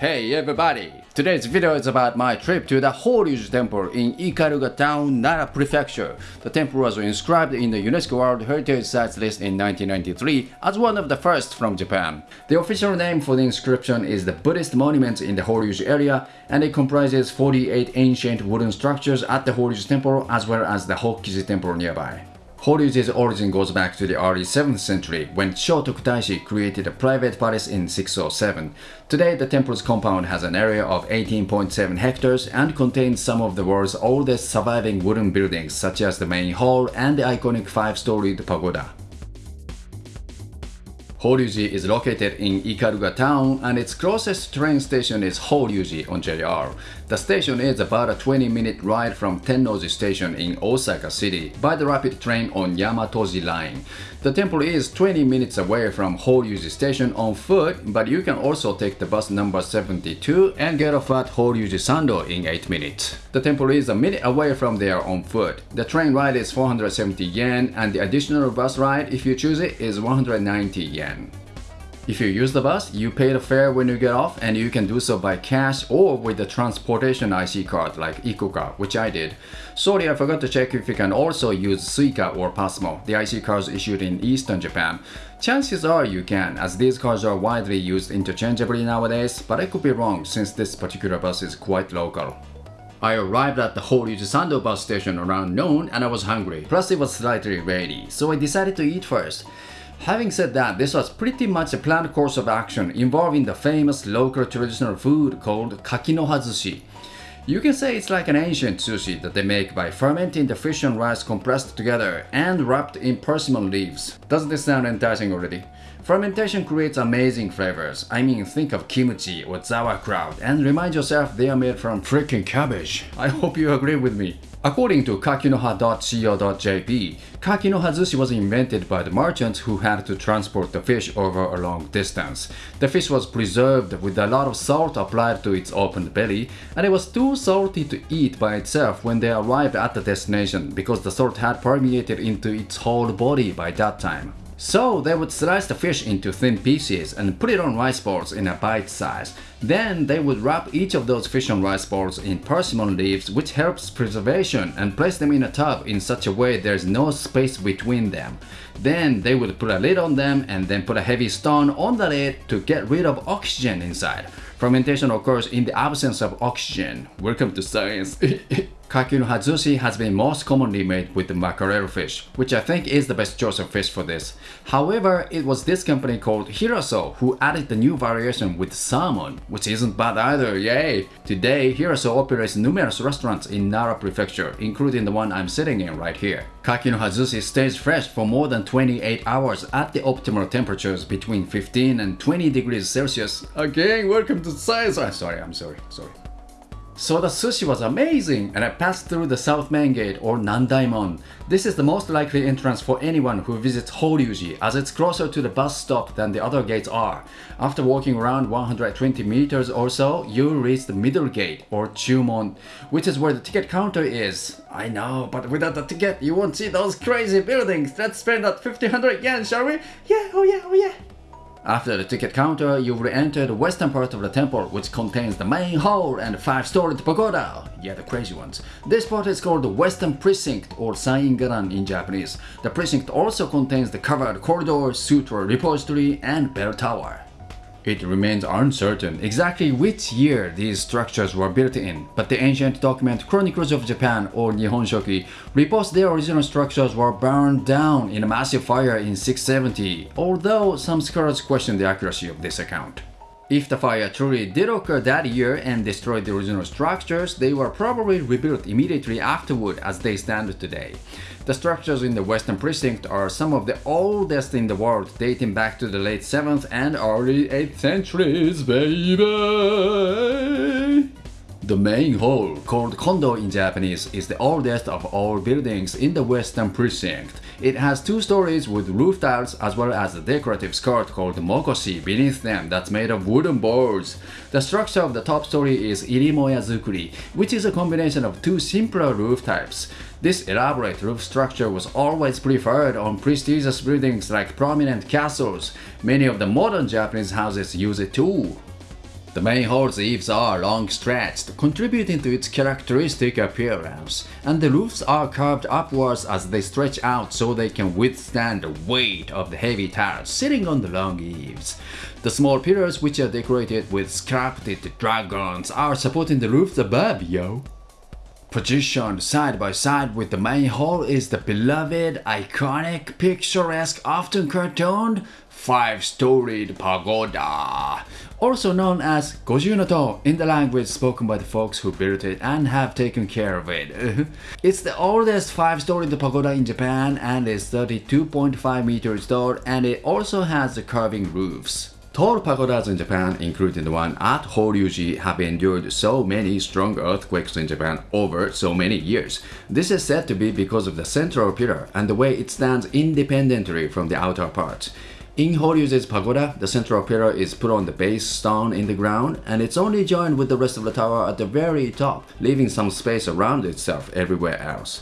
Hey everybody! Today's video is about my trip to the Horyuji Temple in Ikaruga Town, Nara Prefecture. The temple was inscribed in the UNESCO World Heritage Sites list in 1993 as one of the first from Japan. The official name for the inscription is the Buddhist monuments in the Horyuji area and it comprises 48 ancient wooden structures at the Horyuji Temple as well as the Hokkiji Temple nearby. Horyuji's origin goes back to the early 7th century when Shotoku Taishi created a private palace in 607. Today, the temple's compound has an area of 18.7 hectares and contains some of the world's oldest surviving wooden buildings such as the main hall and the iconic five-storied pagoda. Horyuji is located in Ikaruga town and its closest train station is Horyuji on JR. The station is about a 20 minute ride from Tennoji station in Osaka city by the rapid train on Yamatoji line. The temple is 20 minutes away from Horyuji station on foot but you can also take the bus number 72 and get off at Horyuji Sando in 8 minutes. The temple is a minute away from there on foot. The train ride is 470 yen and the additional bus ride if you choose it is 190 yen. If you use the bus, you pay the fare when you get off and you can do so by cash or with the transportation IC card like ICOCA, which I did. Sorry, I forgot to check if you can also use Suica or Pasmo, the IC cards issued in Eastern Japan. Chances are you can, as these cards are widely used interchangeably nowadays, but I could be wrong since this particular bus is quite local. I arrived at the Horyuji Sando bus station around noon and I was hungry, plus it was slightly rainy, so I decided to eat first. Having said that, this was pretty much a planned course of action involving the famous local traditional food called kakinoha zushi. You can say it's like an ancient sushi that they make by fermenting the fish and rice compressed together and wrapped in persimmon leaves. Doesn't this sound enticing already? Fermentation creates amazing flavors. I mean, think of kimchi or sauerkraut and remind yourself they are made from freaking cabbage. I hope you agree with me. According to kakinoha.co.jp, kakinoha zushi was invented by the merchants who had to transport the fish over a long distance. The fish was preserved with a lot of salt applied to its opened belly, and it was too salty to eat by itself when they arrived at the destination because the salt had permeated into its whole body by that time. So they would slice the fish into thin pieces and put it on rice balls in a bite size. Then they would wrap each of those fish on rice balls in persimmon leaves which helps preservation and place them in a tub in such a way there's no space between them. Then they would put a lid on them and then put a heavy stone on the lid to get rid of oxygen inside. Fermentation occurs in the absence of oxygen. Welcome to science. Kakinoha zushi has been most commonly made with the mackerel fish, which I think is the best choice of fish for this. However, it was this company called Hiraso who added the new variation with salmon, which isn't bad either, yay! Today, Hiraso operates numerous restaurants in Nara Prefecture, including the one I'm sitting in right here. Kakinoha zushi stays fresh for more than 28 hours at the optimal temperatures between 15 and 20 degrees Celsius. Again, welcome to science! I'm sorry, I'm sorry, sorry. So the sushi was amazing and I passed through the South Main Gate or Nandaimon. This is the most likely entrance for anyone who visits Horyuji as it's closer to the bus stop than the other gates are. After walking around 120 meters or so, you'll reach the middle gate or Chumon, which is where the ticket counter is. I know, but without the ticket you won't see those crazy buildings. Let's spend that 1500 yen, shall we? Yeah, oh yeah, oh yeah. After the ticket counter, you will enter the western part of the temple, which contains the main hall and five-storied pagoda. Yeah, the crazy ones. This part is called the Western Precinct or Saingaran in Japanese. The precinct also contains the covered corridor, sutra repository, and bell tower. It remains uncertain exactly which year these structures were built in, but the ancient document Chronicles of Japan or Nihon Shoki reports their original structures were burned down in a massive fire in 670, although some scholars question the accuracy of this account. If the fire truly did occur that year and destroyed the original structures, they were probably rebuilt immediately afterward as they stand today. The structures in the Western Precinct are some of the oldest in the world, dating back to the late 7th and early 8th centuries, baby! The main hall, called Kondo in Japanese, is the oldest of all buildings in the Western Precinct. It has two stories with roof tiles as well as a decorative skirt called mokoshi beneath them that's made of wooden boards. The structure of the top story is irimoya zukuri, which is a combination of two simpler roof types. This elaborate roof structure was always preferred on prestigious buildings like prominent castles. Many of the modern Japanese houses use it too. The main hall's eaves are long stretched, contributing to its characteristic appearance, and the roofs are curved upwards as they stretch out so they can withstand the weight of the heavy tiles sitting on the long eaves. The small pillars which are decorated with sculpted dragons are supporting the roofs above, yo. Positioned side by side with the main hall is the beloved, iconic, picturesque, often cartooned, five-storied pagoda, also known as Goju in the language spoken by the folks who built it and have taken care of it. it's the oldest five-storied pagoda in Japan and is 32.5 meters tall and it also has curving roofs. Tall pagodas in Japan, including the one at Horyuji, have endured so many strong earthquakes in Japan over so many years. This is said to be because of the central pillar and the way it stands independently from the outer parts. In Horyuji's pagoda, the central pillar is put on the base stone in the ground and it's only joined with the rest of the tower at the very top, leaving some space around itself everywhere else.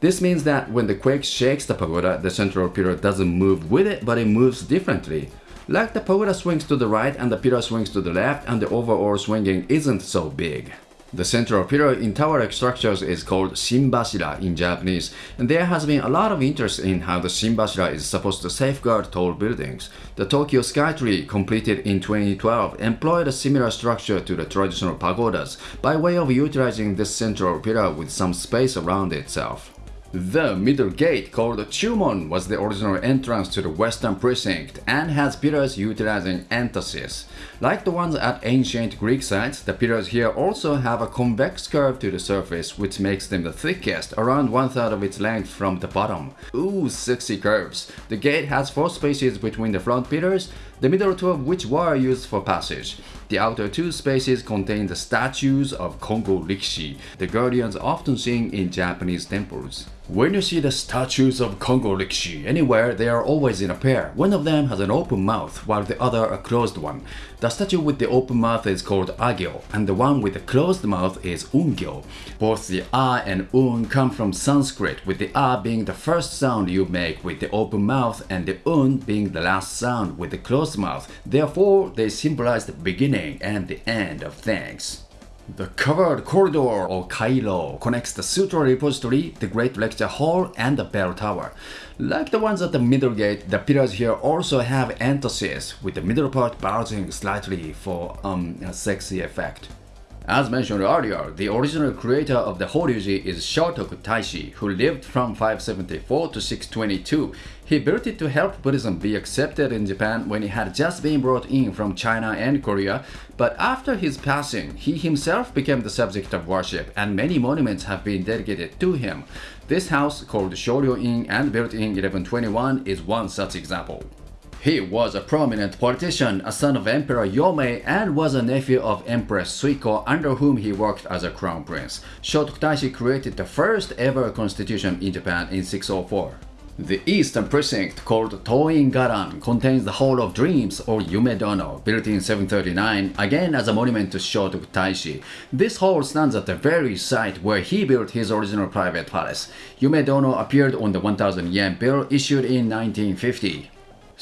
This means that when the quake shakes the pagoda, the central pillar doesn't move with it, but it moves differently. Like the pagoda swings to the right and the pillar swings to the left and the overall swinging isn't so big. The central pillar in tower-like structures is called shinbashira in Japanese, and there has been a lot of interest in how the shinbashira is supposed to safeguard tall buildings. The Tokyo Skytree, completed in 2012, employed a similar structure to the traditional pagodas by way of utilizing this central pillar with some space around itself. The middle gate, called Chumon, was the original entrance to the western precinct and has pillars utilizing entasis. Like the ones at ancient Greek sites, the pillars here also have a convex curve to the surface which makes them the thickest, around one third of its length from the bottom. Ooh, sexy curves. The gate has four spaces between the front pillars, the middle two of which were used for passage. The outer two spaces contain the statues of Kongo Rikishi, the guardians often seen in Japanese temples. When you see the statues of Kongo Rikishi anywhere, they are always in a pair. One of them has an open mouth, while the other a closed one. The statue with the open mouth is called Agyo, and the one with the closed mouth is Ungyo. Both the A and Un come from Sanskrit, with the A being the first sound you make with the open mouth and the Un being the last sound with the closed mouth. Therefore, they symbolize the beginning and the end of things. The covered corridor or Kairo connects the Sutra Repository, the Great Lecture Hall, and the Bell Tower. Like the ones at the middle gate, the pillars here also have entasis, with the middle part bulging slightly for um, a sexy effect. As mentioned earlier, the original creator of the Horyuji is Shotoku Taishi, who lived from 574 to 622. He built it to help Buddhism be accepted in Japan when it had just been brought in from China and Korea, but after his passing, he himself became the subject of worship and many monuments have been dedicated to him. This house, called Shoryo-in and built in 1121, is one such example. He was a prominent politician, a son of Emperor Yomei, and was a nephew of Empress Suiko, under whom he worked as a crown prince. Shotoku created the first ever constitution in Japan in 604. The eastern precinct, called Toin Garan, contains the Hall of Dreams or Yumedono, built in 739, again as a monument to Shotoku Taishi. This hall stands at the very site where he built his original private palace. Yumedono appeared on the 1000 yen bill issued in 1950.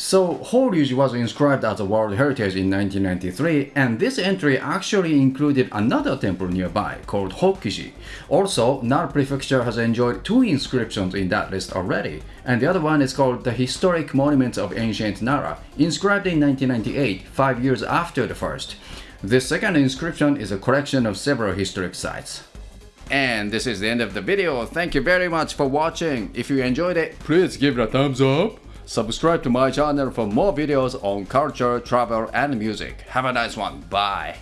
So Horyuji was inscribed as a World Heritage in 1993 and this entry actually included another temple nearby called Hokkiji. Also, Nara Prefecture has enjoyed two inscriptions in that list already and the other one is called the Historic Monuments of Ancient Nara, inscribed in 1998, five years after the first. This second inscription is a collection of several historic sites. And this is the end of the video. Thank you very much for watching. If you enjoyed it, please give it a thumbs up Subscribe to my channel for more videos on culture, travel, and music. Have a nice one. Bye.